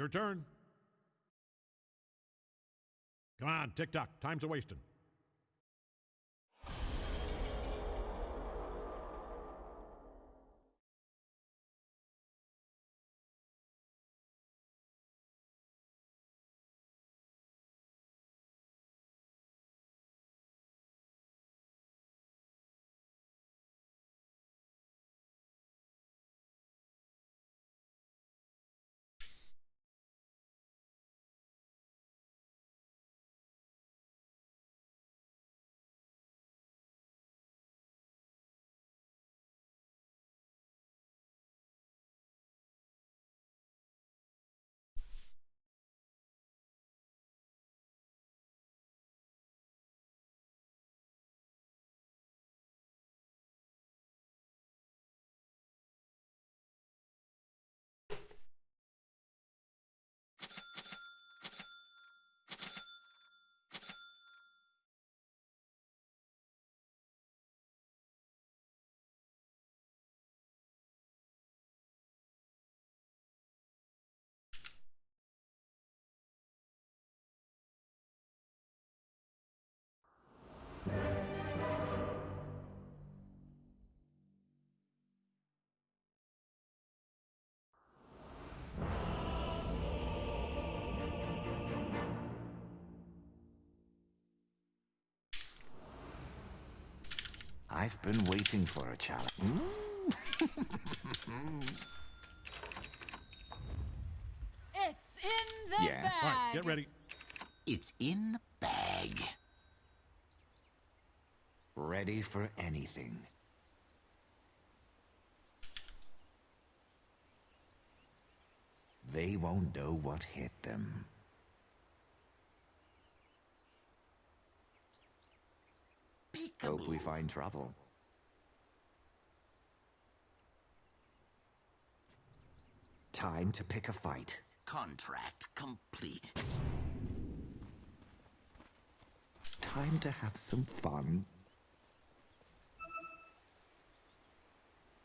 Your turn. Come on, tick tock. Time's a wasting. I've been waiting for a challenge. Hmm? It's in the Yes. bag. All right, get ready. It's in the bag. Ready for anything. They won't know what hit them. Hope we find trouble. Time to pick a fight. Contract complete. Time to have some fun.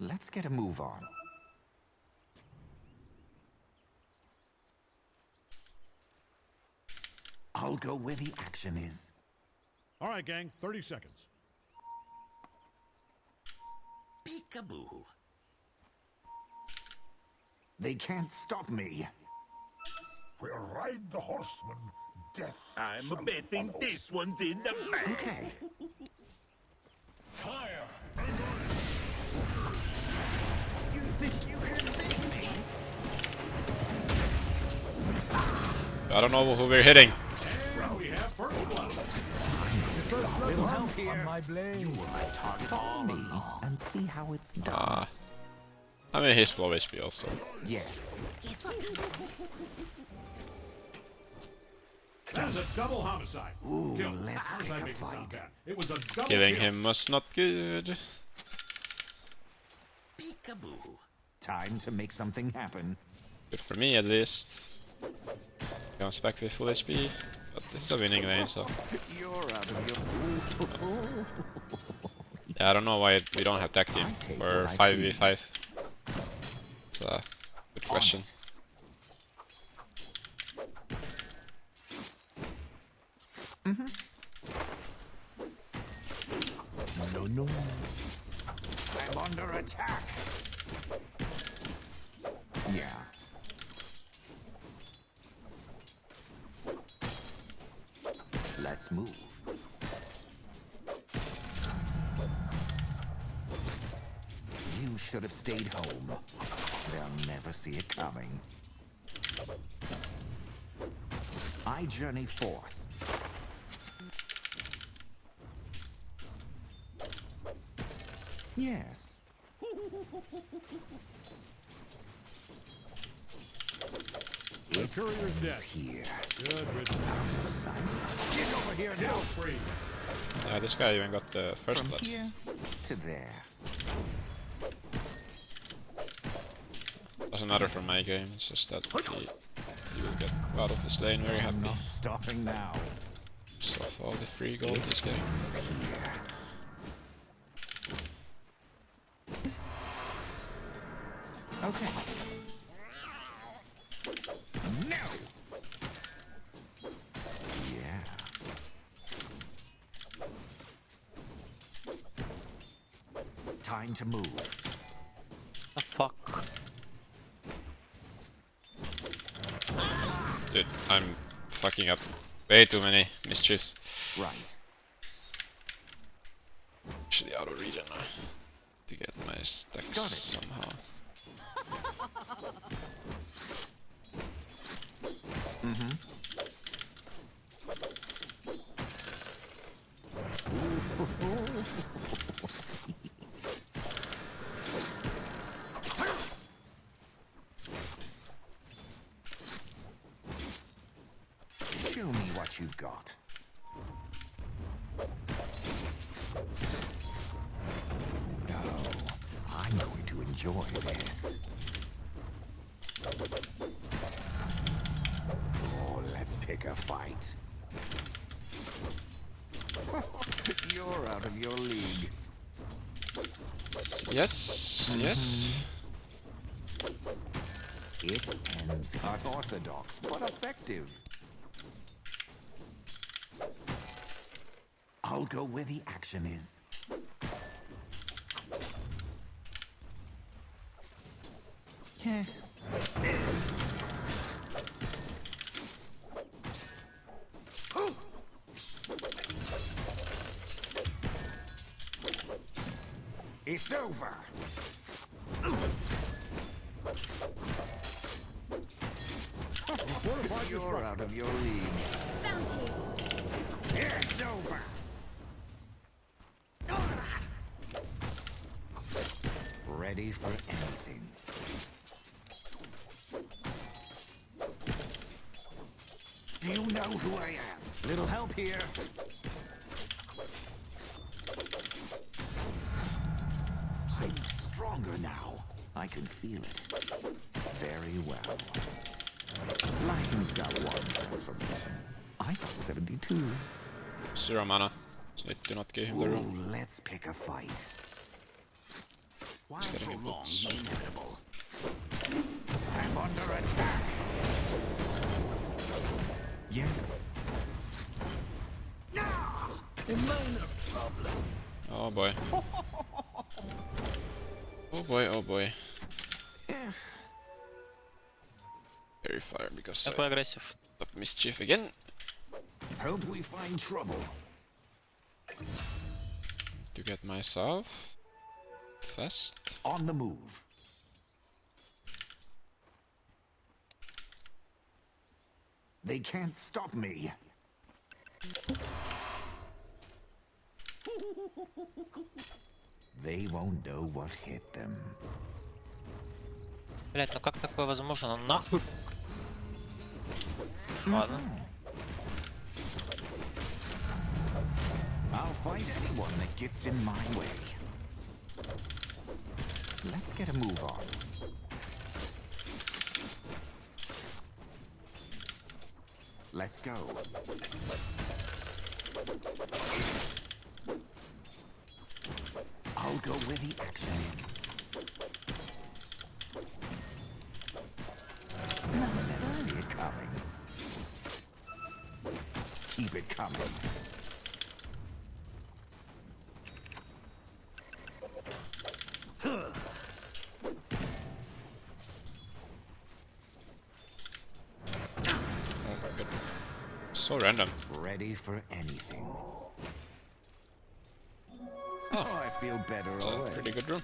Let's get a move on. I'll go where the action is. All right, gang, 30 seconds. Peekaboo. They can't stop me. We'll ride the horseman. Death. I'm shall betting follow. this one's in the bag. Okay. Fire. You think you can beat me? I don't know who we're hitting. We have first blood. Help here. My blade. Follow me and see how it's done. Ah. I mean, he's low HP also. yes. Guess what comes next? That is a double homicide. Ooh, kill. let's pick a makes fight. It was a double Killing kill. him was not good. Peekaboo. Time to make something happen. Good for me at least. Comes back with full HP. But this is a winning lane, so. You're out of your. Yeah, I don't know why we don't have tag team I take or what I 5v5. It's a good question. No, no. I'm under attack. Yeah. Let's move. You should have stayed home. They'll never see it coming. I journey forth. Yes. The courier's dead. Here. Good riddance. Get over here Kill spree. Yeah, this guy even got the first From blood. here to there. There's another from my game, it's just that he, he will get out of this lane very happily. Stopping now. Just all the free gold he's getting. Okay. No. Yeah. Time to move. The fuck. Dude, I'm fucking up way too many mischiefs. Right. Actually out of region now. To get my stacks somehow. Mm-hmm. Show me what you've got. Oh, I'm going to enjoy this. Oh, let's pick a fight. You're out of your league. Yes, yes. It ends unorthodox, but effective. I'll go where the action is. Yeah. It's over. You're out of your league. Bounty. It's over. Ready for anything. Do you know who I am? Little help here. I'm stronger now. I can feel it. Very well. Lion's got one transformation. I got 72. Zero mana. So I do not give him the room. let's pick a fight. Why getting a prolong bit- the inevitable? I'm under attack. Yes. Oh boy. Oh boy, oh boy. Eh, Very fire because Такой I агрессив. up mischief again. Hope we find trouble. To get myself fast. On the move. They can't stop me. They won't know what hit them. Блять, ну как такое возможно? Ну нахуй. Ладно. I'll fight anyone that gets in my way. Let's get a move on. Let's go. I'll go where the action is. Never see it coming. Keep it coming. Oh my god. So random. Ready for anything. Oh. Oh, I feel better It's already. pretty good room.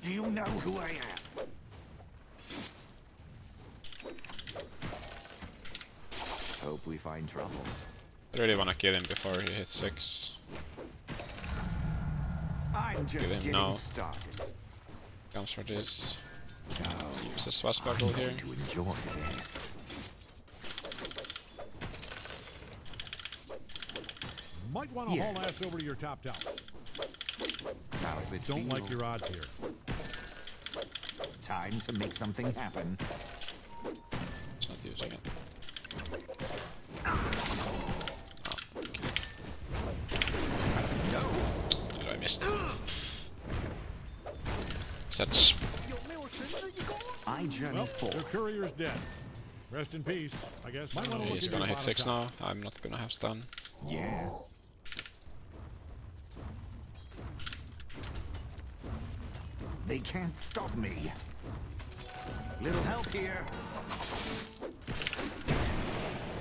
Do you know who I am? Hope we find trouble. I really wanna kill him before he hits six. I'm just him getting now. started. Comes for this. Oh, Use the swashbuckle here. to enjoy this. Might want to haul ass over to your top tower. How's it Don't feel? like your odds here. Time to make something happen. It's not using it. Oh, okay. Dude, I missed. Such. I journey well, forward. The courier's dead. Rest in peace, I guess. Might want to He's gonna hit six now. I'm not gonna have stun. Yes. They can't stop me. Little help here.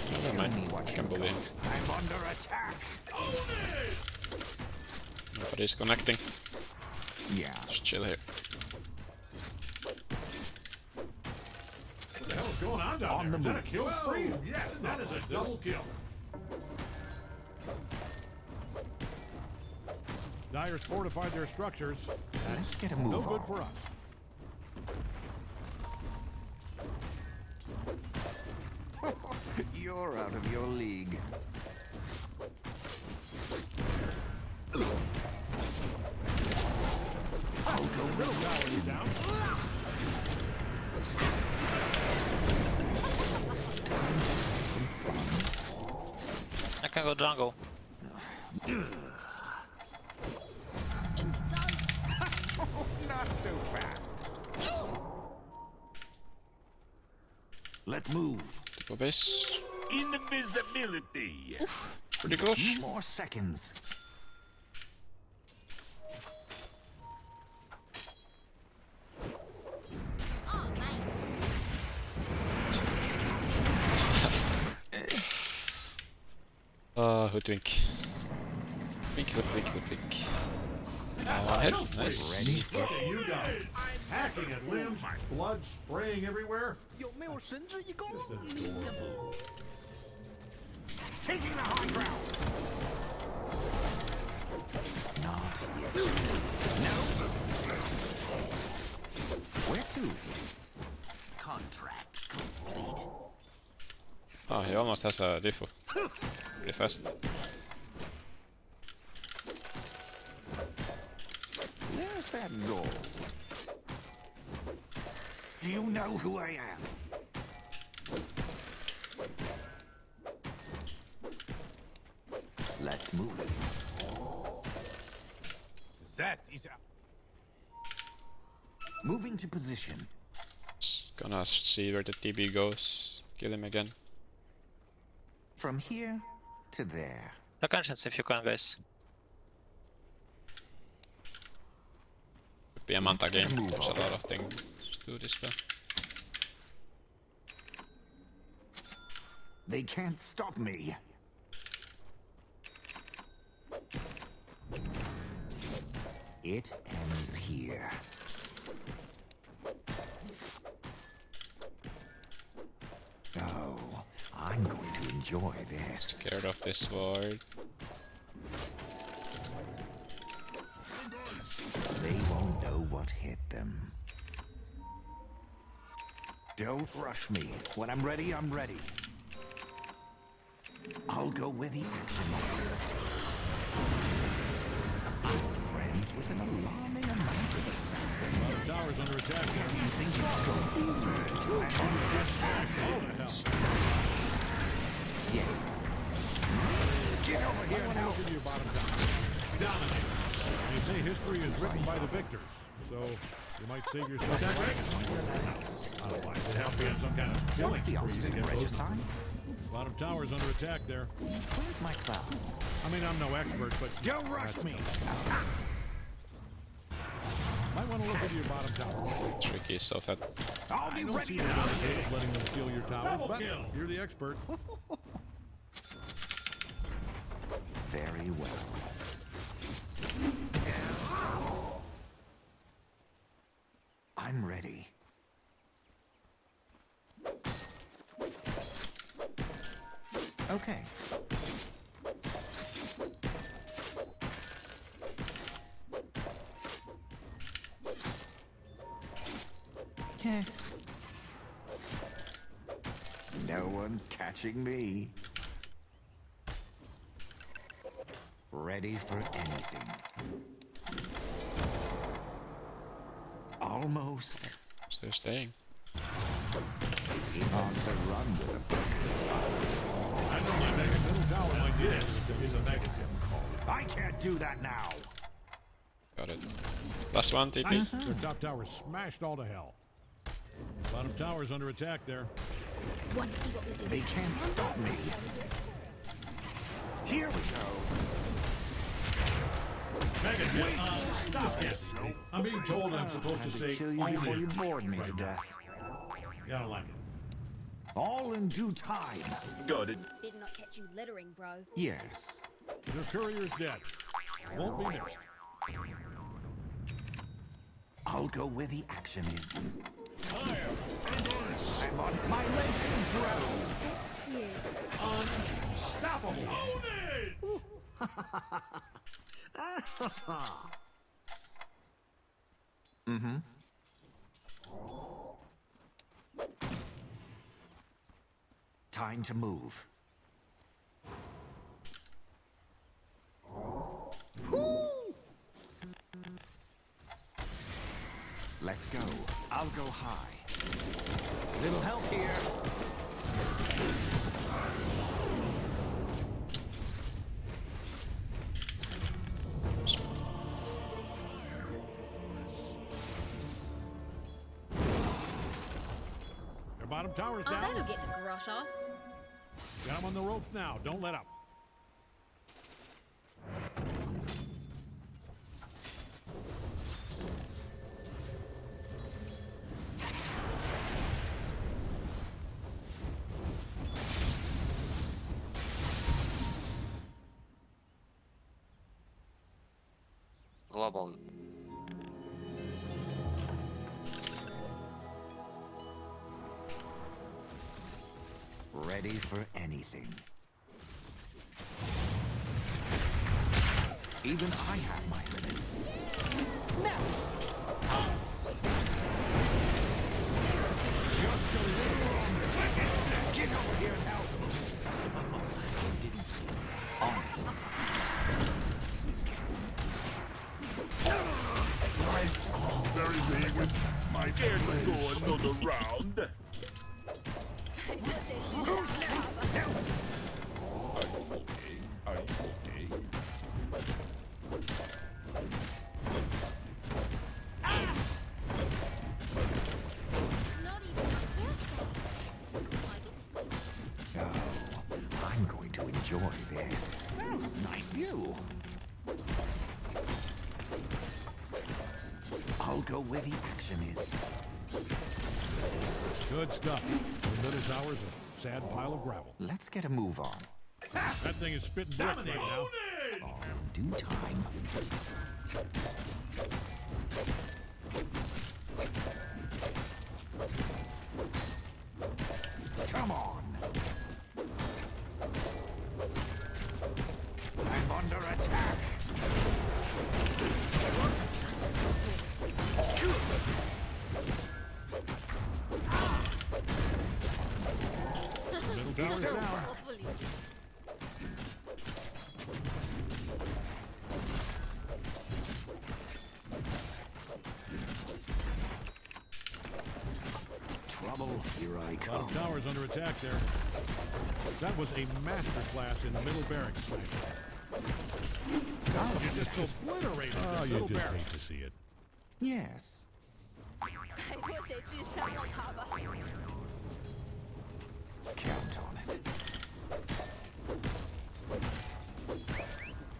Never Show mind. me what I can you've believe. got. I'm under attack. Nobody's connecting. Yeah. Just chill here. What the hell's going on down On there? the Is that a move. kill stream? Yes, that is a double kill. Dire's fortified their structures. Let's get a move No good on. for us. You're out of your league. Let's move. Tipo base. Invisibility. Pretty close. More seconds. Oh, nice. Uh, hoodwink. Wink, hoodwink, hoodwink. Uh, head. Nice. Ready? Look at you guys. Hacking at limbs, oh blood spraying everywhere. Just adorable. Taking the high ground. Not yet. No. Where to? Contract complete. Ah, oh, he almost has a diffo. Pretty fast. Where's that goal? Do you know who I am? Let's move. That is Moving to position. Just gonna see where the TP goes. Kill him again. From here to there. Take conscience if you can, guys. Could be a Manta Let's get a game. There's a lot of things to do this spell. They can't stop me. It ends here. Oh, I'm going to enjoy this. Scared of this sword. They won't know what hit them. Don't rush me. When I'm ready, I'm ready. Go where the action. I'm friends with an alarming amount of assassins. The tower's under attack there. You think? Oh, the hell. Yes. Get over here want now. look into your bottom. Dominate. They say history is written by the victors, so you might save yourself. Otherwise, it help be on some kind of killing spree to get those. regicide? Bottom tower's under attack there. Where's my cloud? I mean, I'm no expert, but Don't rush me. might want to look into your bottom tower. Tricky stuff at I'll I be don't ready see the now. benefit letting them kill your tower, but you're the expert. Very well. I'm ready. Okay. Heh. No one's catching me. Ready for anything. Almost. Still staying. He ought to run with a broken spine. I know my mega middle tower like this is a mega tip. I can't do that now. Got it. Last one, TP. Their top tower smashed all to hell. Bottom tower's under attack there. Want to see what we do? They can't stop me. Here we go. Mega tip. Uh, stop it. me. I'm being told I'm supposed to say kill you before you bored me to right now. death. Yeah, I don't like it. All in due time. Got it. Better not catch you littering, bro. Yes. Your courier's dead. Won't be missed. I'll go where the action is. I'm on my legend grows. Just cute. Unstoppable. Time to move. Let's go. I'll go high. Little help here. Bottom tower's Oh, down. that'll get the grush off. Got him on the ropes now. Don't let up. Global. Ready for anything. Even I have my limits. Just a little longer. Get over here and help. You didn't see it. On it. Very big. My care to go another round. Sad pile of gravel. Let's get a move on. That thing is spitting bricks right now. All in due time. Down. awful easy. Trouble, here I come. Bottom tower's under attack there. That was a masterclass in middle barracks. God, you just obliterated Oh, the you middle just barracks. hate to see it. Yes. 派过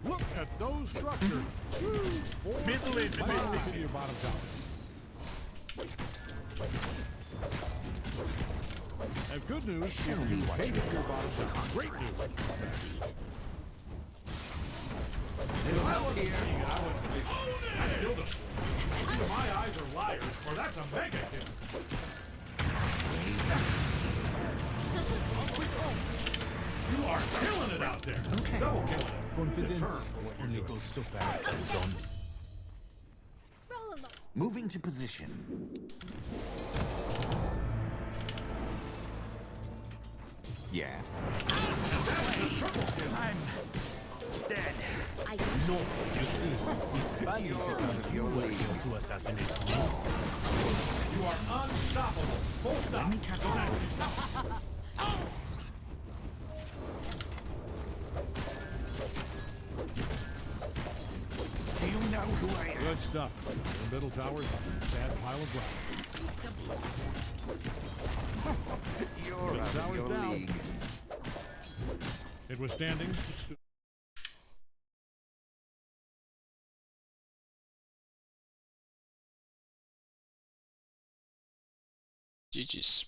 Look at those structures. Four Biddly, biddly. your bottom have good news if you paid up your bottom. Great news. If I wasn't seeing it, I wouldn't believe it. I still don't. Either my eyes are liars, or that's a mega kill. Way back. You are killing it out there. Okay. Double killing it. Confidence for what you're doing. so fast. Roll along. Moving to position. Yes. Dead. I usually You see, it's valid because of your way to assassinate me. You are unstoppable. Full stop. Let me catch Don't you. stuff. The middle tower's a sad pile of rock. You're middle your down. league. It was standing. It GG's.